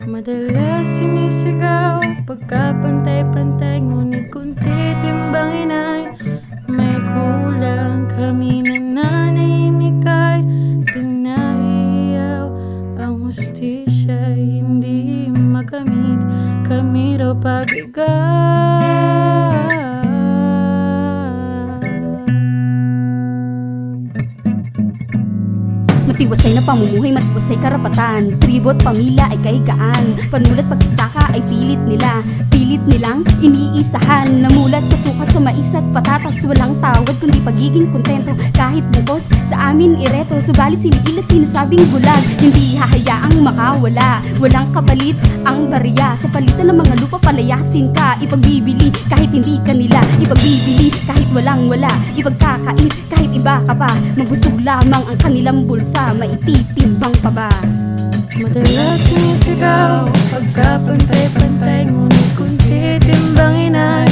Madalas sinisigaw Pagkapantay-pantay Ngunit kung titimbangin ay May kulang kami na nanahimik ay Pinahiyaw Ang hustisya hindi makamit Kami raw pabigay Matiwasay na pamumuhay, matiwasay karapatan. Tribot, pamilya ay kahigaan. Panulat pagsasaka ay pilit nila. Pilit nilang iniisahan. Namulat sa sukat sa mais at patatas. Walang tawad kundi pagiging kontento. Kahit bukos sa amin ireto. Subalit siniilat sinasabing bulag. Hindi hahayaang makawala. Walang kapalit ang barya Sa palitan ng mga lupa palayasin ka. Ipagbibili kahit hindi kanila. Ipagbibili kahit walang wala. Ipagkakait kahit iba ka pa. Mabusog lamang ang kanilang bulsa Maititimbang pa ba? Madalas sumisigaw Pagkapantay-pantay Ngunit kung titimbangin ay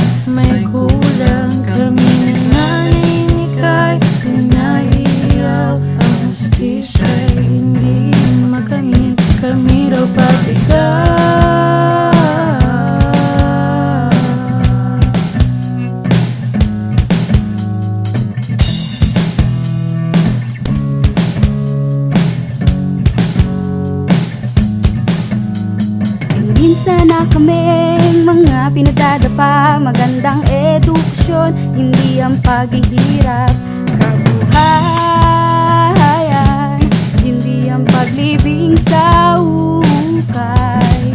kaming mga pinagdadapa Magandang edukasyon, hindi ang paghihirap Kabuhayan, hindi ang paglibing sa ukay.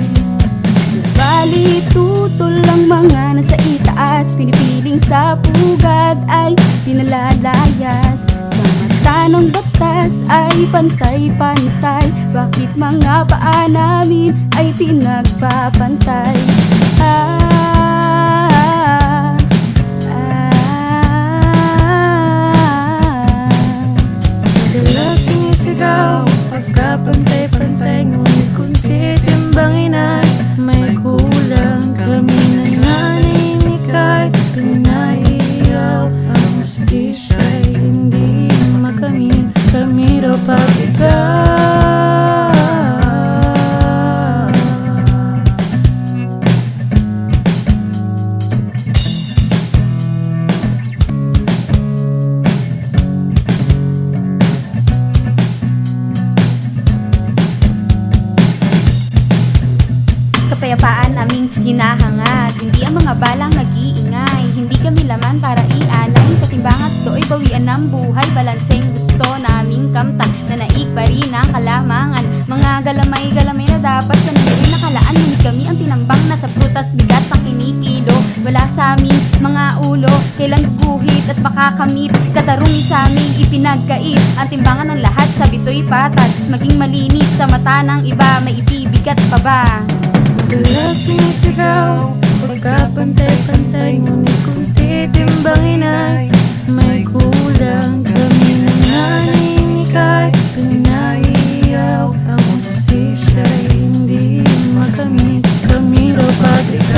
Subalit tutol ang mga nasa itaas Pinipiling sa pugad ay pinalalayas Sa batas ay pantay-pantay Bakit mga paa namin ay pinagpapantay Ah, Kapayapaan aming hinahangad. Hindi ang mga balang nag-iingay. Hindi kami laman para ialay Sa timbangat do'y bawian ng buhay Balanseng gusto naming kamtan Na naig pa rin ang kalamangan. Mga galamay-galamay na dapat Sa rin nakalaan. Ngunit kami ang tinambang Nasa prutas bigas ang kinikilo. Wala sa amin mga ulo Kailan guguhit at makakamit. Katarungi sa aming ipinagkait. Ang timbangan ng lahat sa bito'y patas. Maging malinis sa mata ng iba May itibigat pa ba? Madalas sumisigaw Pagkapantay-pantay Ngunit kung titimbangin ay May kulang Kami na naninikay Pinaiyaw Ang hustisya'y hindi makamit Kami raw pabigat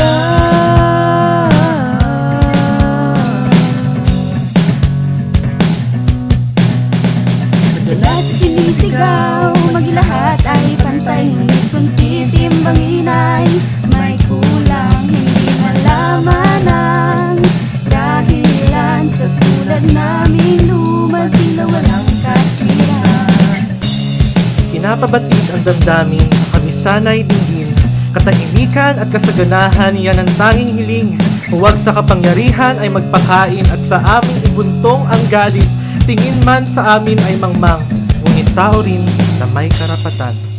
Madalas sinisigaw Maglahat ay pantay Ngunit kung titimbangin ay May kulang Hindi malaman ang Dahilan sa tulad namin Lumagila walang katwiran Pinapabatid ang damdamin, kami sana'y dinggin Katahimikan at kasaganahan, yan ang tanging hiling. Huwag sa kapangyarihan ay magpakain At sa aming ibuntong ang galit. Tingin man sa amin ay mangmang Ngunit tao rin na may karapatan